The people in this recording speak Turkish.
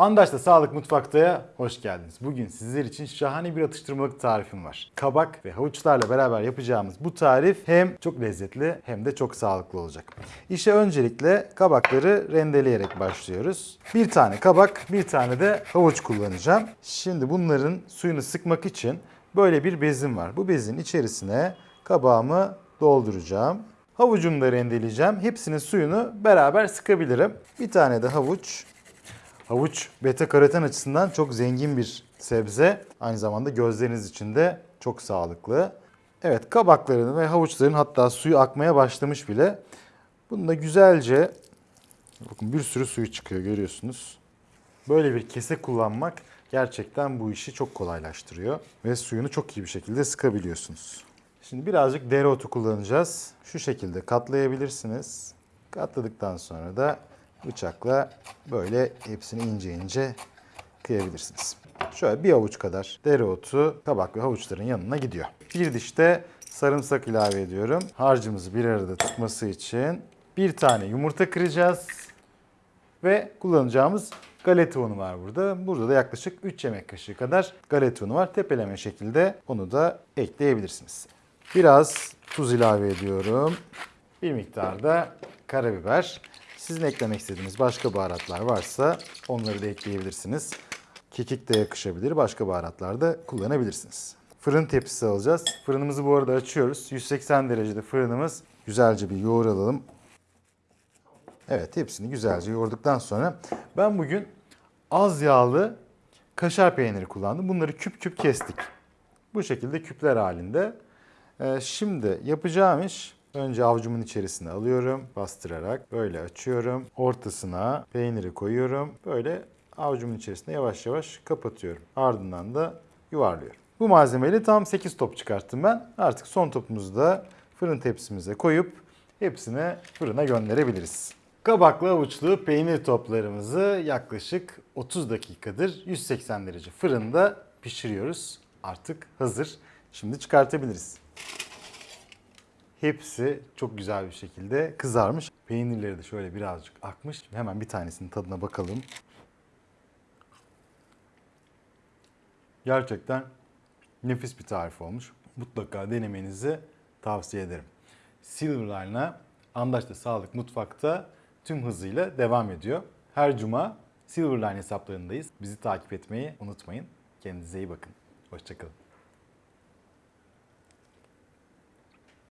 Andaş'ta Sağlık Mutfakta'ya hoş geldiniz. Bugün sizler için şahane bir atıştırmalık tarifim var. Kabak ve havuçlarla beraber yapacağımız bu tarif hem çok lezzetli hem de çok sağlıklı olacak. İşe öncelikle kabakları rendeleyerek başlıyoruz. Bir tane kabak, bir tane de havuç kullanacağım. Şimdi bunların suyunu sıkmak için böyle bir bezim var. Bu bezin içerisine kabağımı dolduracağım. Havucumu da rendeleyeceğim. Hepsinin suyunu beraber sıkabilirim. Bir tane de havuç. Havuç beta karoten açısından çok zengin bir sebze. Aynı zamanda gözleriniz için de çok sağlıklı. Evet kabakların ve havuçların hatta suyu akmaya başlamış bile. Bunu da güzelce bakın bir sürü suyu çıkıyor görüyorsunuz. Böyle bir kese kullanmak gerçekten bu işi çok kolaylaştırıyor ve suyunu çok iyi bir şekilde sıkabiliyorsunuz. Şimdi birazcık dereotu kullanacağız. Şu şekilde katlayabilirsiniz. Katladıktan sonra da bıçakla böyle hepsini ince ince kıyabilirsiniz. Şöyle bir avuç kadar dereotu kabak ve havuçların yanına gidiyor. Bir diş de sarımsak ilave ediyorum. Harcımızı bir arada tutması için bir tane yumurta kıracağız. Ve kullanacağımız galeta unu var burada. Burada da yaklaşık 3 yemek kaşığı kadar galeta unu var. Tepeleme şekilde onu da ekleyebilirsiniz. Biraz tuz ilave ediyorum. Bir miktar da karabiber. Sizin eklemek istediğiniz başka baharatlar varsa onları da ekleyebilirsiniz. Kekik de yakışabilir. Başka baharatlar da kullanabilirsiniz. Fırın tepsisi alacağız. Fırınımızı bu arada açıyoruz. 180 derecede fırınımız. Güzelce bir yoğuralım. Evet hepsini güzelce yoğurduktan sonra ben bugün az yağlı kaşar peyniri kullandım. Bunları küp küp kestik. Bu şekilde küpler halinde. Ee, şimdi yapacağım iş önce avucumun içerisine alıyorum bastırarak böyle açıyorum. Ortasına peyniri koyuyorum. Böyle avucumun içerisine yavaş yavaş kapatıyorum. Ardından da yuvarlıyorum. Bu malzemeyle tam 8 top çıkarttım ben. Artık son topumuzu da fırın tepsimize koyup hepsini fırına gönderebiliriz. Kabaklı avuçlu peynir toplarımızı yaklaşık 30 dakikadır 180 derece fırında pişiriyoruz. Artık hazır. Şimdi çıkartabiliriz. Hepsi çok güzel bir şekilde kızarmış. Peynirleri de şöyle birazcık akmış. Hemen bir tanesinin tadına bakalım. Gerçekten nefis bir tarif olmuş. Mutlaka denemenizi tavsiye ederim. Silverline'a Andaş'ta Sağlık Mutfak'ta tüm hızıyla devam ediyor. Her cuma Silverline hesaplarındayız. Bizi takip etmeyi unutmayın. Kendinize iyi bakın. Hoşçakalın.